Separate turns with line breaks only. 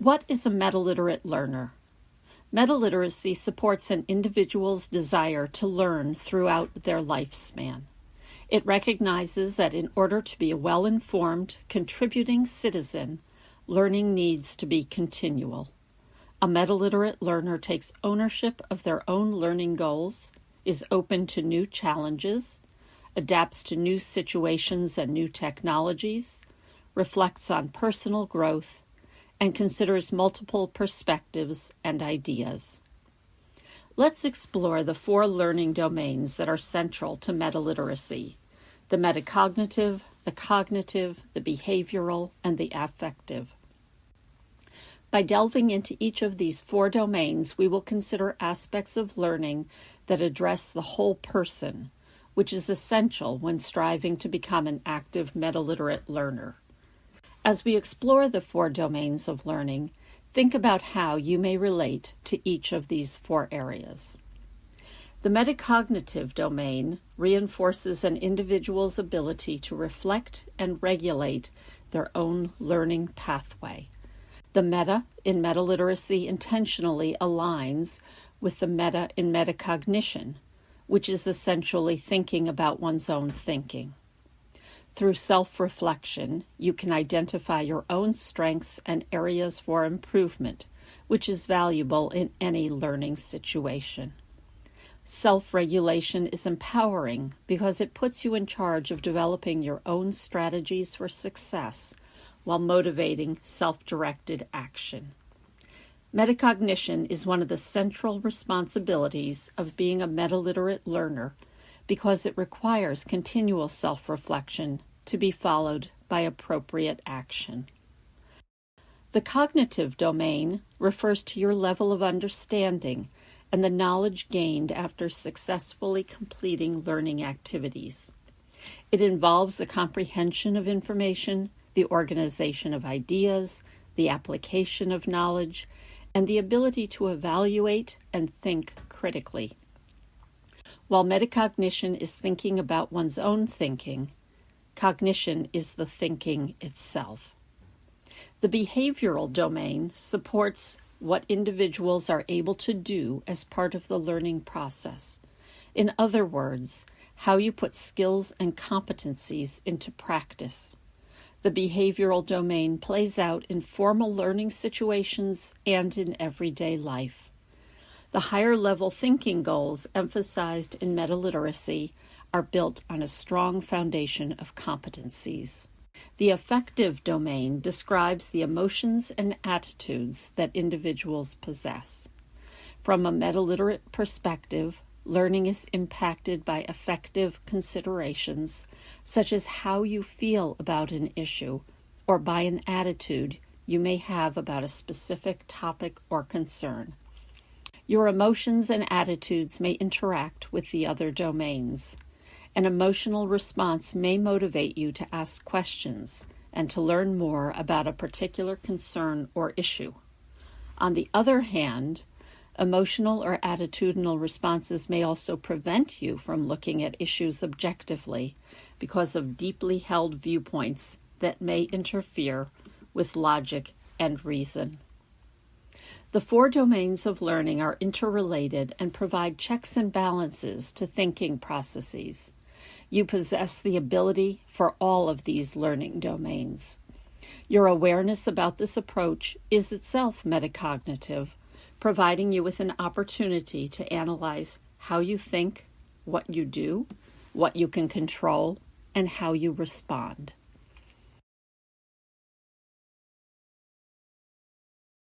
What is a metaliterate learner? Metaliteracy supports an individual's desire to learn throughout their lifespan. It recognizes that in order to be a well informed, contributing citizen, learning needs to be continual. A metaliterate learner takes ownership of their own learning goals, is open to new challenges, adapts to new situations and new technologies, reflects on personal growth, and considers multiple perspectives and ideas. Let's explore the four learning domains that are central to metaliteracy the metacognitive, the cognitive, the behavioral, and the affective. By delving into each of these four domains, we will consider aspects of learning that address the whole person, which is essential when striving to become an active metaliterate learner. As we explore the four domains of learning, think about how you may relate to each of these four areas. The metacognitive domain reinforces an individual's ability to reflect and regulate their own learning pathway. The meta in metaliteracy intentionally aligns with the meta in metacognition, which is essentially thinking about one's own thinking. Through self reflection, you can identify your own strengths and areas for improvement, which is valuable in any learning situation. Self regulation is empowering because it puts you in charge of developing your own strategies for success while motivating self directed action. Metacognition is one of the central responsibilities of being a metaliterate learner because it requires continual self reflection to be followed by appropriate action. The cognitive domain refers to your level of understanding and the knowledge gained after successfully completing learning activities. It involves the comprehension of information, the organization of ideas, the application of knowledge, and the ability to evaluate and think critically. While metacognition is thinking about one's own thinking, Cognition is the thinking itself. The behavioral domain supports what individuals are able to do as part of the learning process. In other words, how you put skills and competencies into practice. The behavioral domain plays out in formal learning situations and in everyday life. The higher level thinking goals emphasized in metaliteracy are built on a strong foundation of competencies. The affective domain describes the emotions and attitudes that individuals possess. From a metaliterate perspective, learning is impacted by affective considerations, such as how you feel about an issue or by an attitude you may have about a specific topic or concern. Your emotions and attitudes may interact with the other domains. An emotional response may motivate you to ask questions and to learn more about a particular concern or issue. On the other hand, emotional or attitudinal responses may also prevent you from looking at issues objectively because of deeply held viewpoints that may interfere with logic and reason. The four domains of learning are interrelated and provide checks and balances to thinking processes. You possess the ability for all of these learning domains. Your awareness about this approach is itself metacognitive, providing you with an opportunity to analyze how you think, what you do, what you can control, and how you respond.